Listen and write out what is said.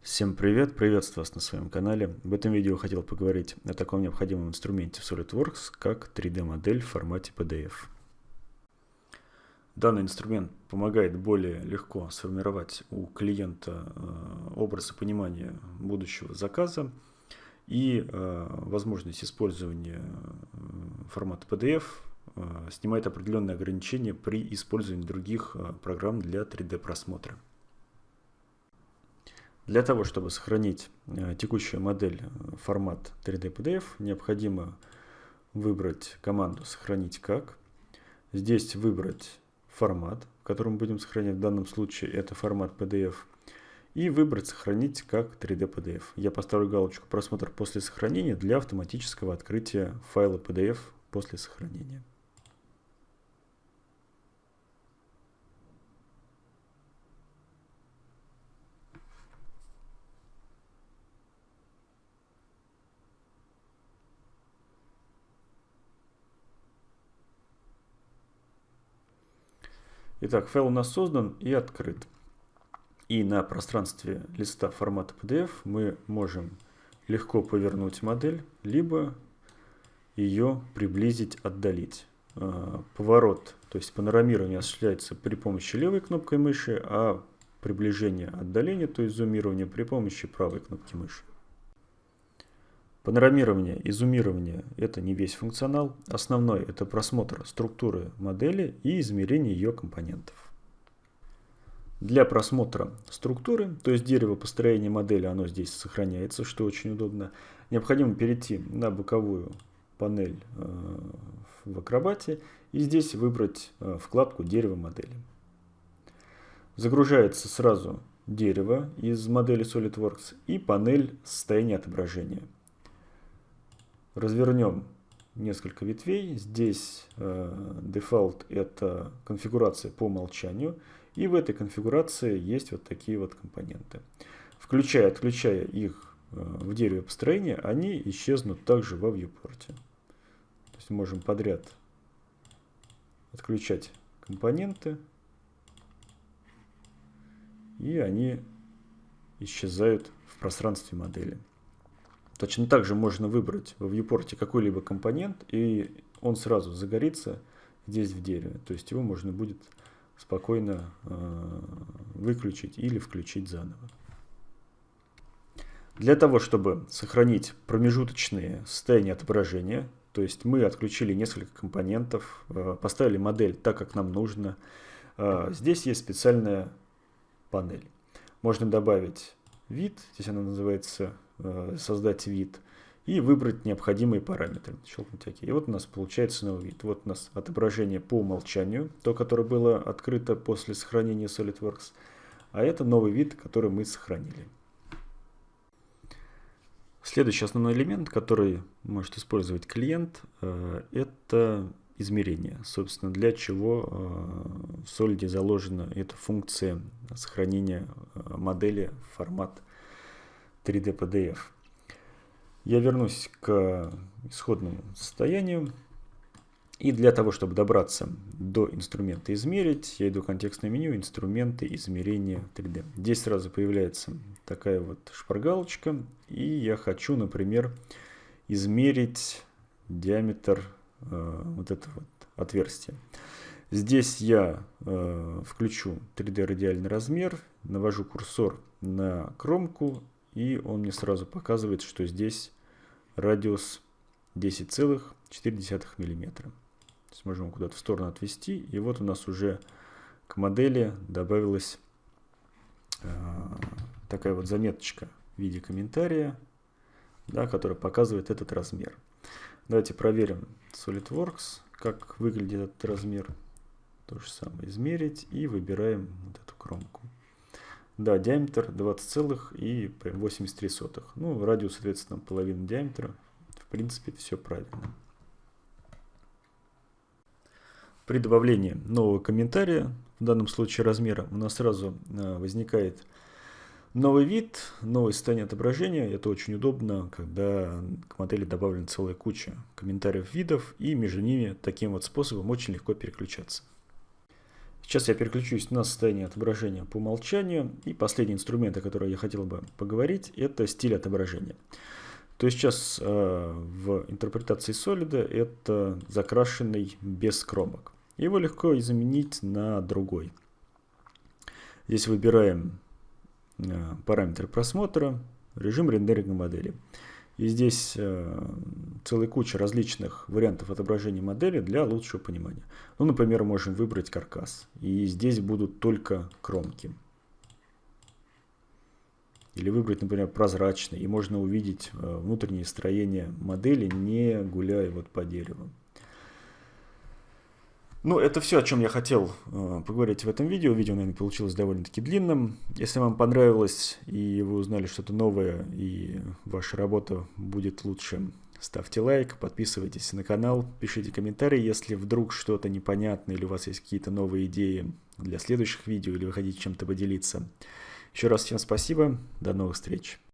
Всем привет, приветствую вас на своем канале. В этом видео хотел поговорить о таком необходимом инструменте в SolidWorks, как 3D-модель в формате PDF. Данный инструмент помогает более легко сформировать у клиента э, образ и понимание будущего заказа и э, возможность использования э, формата PDF снимает определенные ограничения при использовании других программ для 3D просмотра. Для того, чтобы сохранить э, текущую модель э, формат 3D PDF, необходимо выбрать команду «Сохранить как». Здесь выбрать формат, в котором будем сохранять. В данном случае это формат PDF. И выбрать «Сохранить как 3D PDF». Я поставлю галочку «Просмотр после сохранения» для автоматического открытия файла PDF после сохранения. Итак, файл у нас создан и открыт. И на пространстве листа формата PDF мы можем легко повернуть модель, либо ее приблизить, отдалить. А, поворот, то есть панорамирование осуществляется при помощи левой кнопкой мыши, а приближение, отдаление, то есть зумирование при помощи правой кнопки мыши. Панорамирование и зумирование – это не весь функционал. Основной – это просмотр структуры модели и измерение ее компонентов. Для просмотра структуры, то есть дерево построения модели, оно здесь сохраняется, что очень удобно. Необходимо перейти на боковую панель э, в Акробате и здесь выбрать э, вкладку «Дерево модели». Загружается сразу дерево из модели SolidWorks и панель состояния отображения – развернем несколько ветвей. Здесь э, дефолт это конфигурация по умолчанию. И в этой конфигурации есть вот такие вот компоненты. Включая, отключая их э, в дереве построения, они исчезнут также во viewport. То есть можем подряд отключать компоненты. И они исчезают в пространстве модели. Точно так же можно выбрать в viewport какой-либо компонент, и он сразу загорится здесь в дереве. То есть его можно будет спокойно э, выключить или включить заново. Для того, чтобы сохранить промежуточные состояния отображения, то есть мы отключили несколько компонентов, э, поставили модель так, как нам нужно, э, здесь есть специальная панель. Можно добавить вид, здесь она называется создать вид и выбрать необходимые параметры. Щелкнуть ОК. И вот у нас получается новый вид. Вот у нас отображение по умолчанию, то, которое было открыто после сохранения SolidWorks. А это новый вид, который мы сохранили. Следующий основной элемент, который может использовать клиент, э, это измерение. Собственно, для чего э, в Solid заложена эта функция сохранения модели в формат 3D PDF. Я вернусь к исходному состоянию. И для того, чтобы добраться до инструмента «Измерить», я иду в контекстное меню «Инструменты измерения 3D». Здесь сразу появляется такая вот шпаргалочка. И я хочу, например, измерить диаметр э, вот этого вот отверстия. Здесь я э, включу 3D радиальный размер, навожу курсор на кромку и он мне сразу показывает, что здесь радиус 10,4 мм. То есть можем куда-то в сторону отвести. И вот у нас уже к модели добавилась э, такая вот заметочка в виде комментария, да, которая показывает этот размер. Давайте проверим SolidWorks, как выглядит этот размер. То же самое измерить и выбираем вот эту кромку. Да, диаметр 20,83. Ну, радиус, соответственно, половина диаметра. В принципе, все правильно. При добавлении нового комментария, в данном случае размера, у нас сразу а, возникает новый вид, новое состояние отображения. Это очень удобно, когда к модели добавлена целая куча комментариев видов, и между ними таким вот способом очень легко переключаться. Сейчас я переключусь на состояние отображения по умолчанию. И последний инструмент, о котором я хотел бы поговорить, это стиль отображения. То есть сейчас э, в интерпретации солида это закрашенный без кромок. Его легко заменить на другой. Здесь выбираем э, параметры просмотра, режим рендеринга модели. И здесь э, целая куча различных вариантов отображения модели для лучшего понимания. Ну, например, можем выбрать каркас. И здесь будут только кромки. Или выбрать, например, прозрачный, и можно увидеть э, внутреннее строение модели, не гуляя вот по дереву. Ну, это все, о чем я хотел э, поговорить в этом видео. Видео, наверное, получилось довольно-таки длинным. Если вам понравилось и вы узнали что-то новое, и ваша работа будет лучше, ставьте лайк, подписывайтесь на канал, пишите комментарии, если вдруг что-то непонятно или у вас есть какие-то новые идеи для следующих видео, или вы хотите чем-то поделиться. Еще раз всем спасибо, до новых встреч.